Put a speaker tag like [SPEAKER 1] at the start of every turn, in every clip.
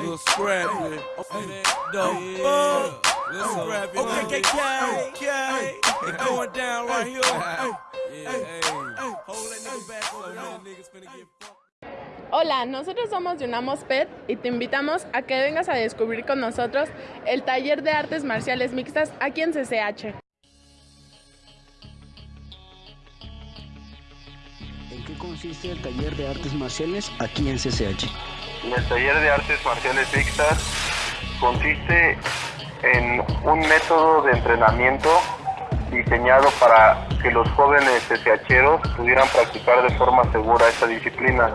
[SPEAKER 1] Little scrappy. Dope. Little scrappy. Okay, okay, okay. It going down right here. Yeah, hey. Hold that nigga back over there. Niggas finna get fucked.
[SPEAKER 2] Hola, nosotros somos Yunamos Pet y te invitamos a que vengas a descubrir con nosotros el taller de artes marciales mixtas aquí en CCH.
[SPEAKER 3] Consiste el taller de artes marciales aquí en CCH?
[SPEAKER 4] El taller de artes marciales mixtas consiste en un método de entrenamiento diseñado para que los jóvenes CCHeros pudieran practicar de forma segura esta disciplina.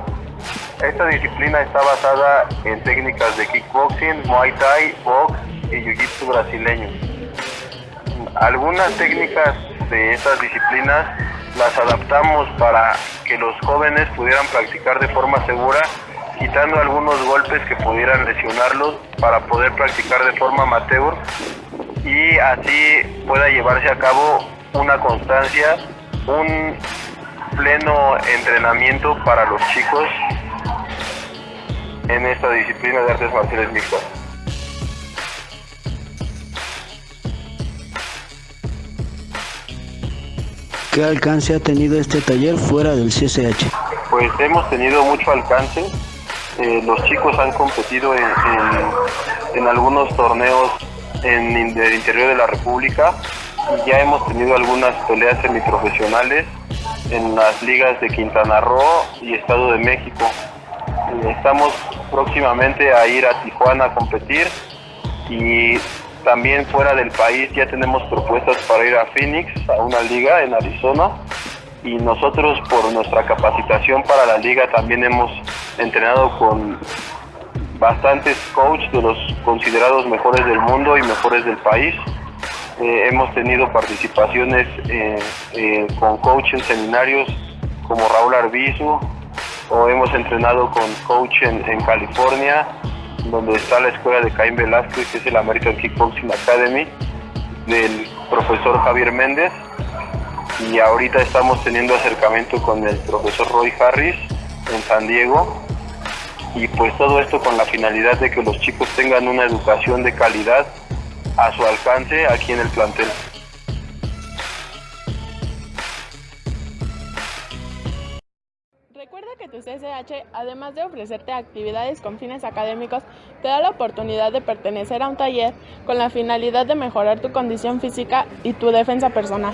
[SPEAKER 4] Esta disciplina está basada en técnicas de kickboxing, muay thai, box y jiu-jitsu brasileño. Algunas técnicas estas disciplinas las adaptamos para que los jóvenes pudieran practicar de forma segura, quitando algunos golpes que pudieran lesionarlos para poder practicar de forma amateur y así pueda llevarse a cabo una constancia, un pleno entrenamiento para los chicos en esta disciplina de artes marciales mixtas.
[SPEAKER 3] ¿Qué alcance ha tenido este taller fuera del CCH?
[SPEAKER 4] Pues hemos tenido mucho alcance. Eh, los chicos han competido en, algunos torneos en el interior de la República ya hemos tenido algunas peleas semiprofesionales en las ligas de Quintana Roo y Estado de México. Eh, Estamos próximamente a ir a Tijuana a competir y también fuera del país ya tenemos propuestas para ir a Phoenix, a una liga en Arizona. Y nosotros por nuestra capacitación para la liga también hemos entrenado con bastantes coaches de los considerados mejores del mundo y mejores del país. Eh, hemos tenido participaciones eh, eh, con coach en seminarios como Raúl Arbizu o hemos entrenado con coach en, en California donde está la escuela de Caín Velázquez que es el American Kickboxing Academy del profesor Javier Méndez y ahorita estamos teniendo acercamiento con el profesor Roy Harris en San Diego y pues todo esto con la finalidad de que los chicos tengan una educación de calidad a su alcance aquí en el plantel.
[SPEAKER 2] Tu CCH, además de ofrecerte actividades con fines académicos, te da la oportunidad de pertenecer a un taller con la finalidad de mejorar tu condición física y tu defensa personal.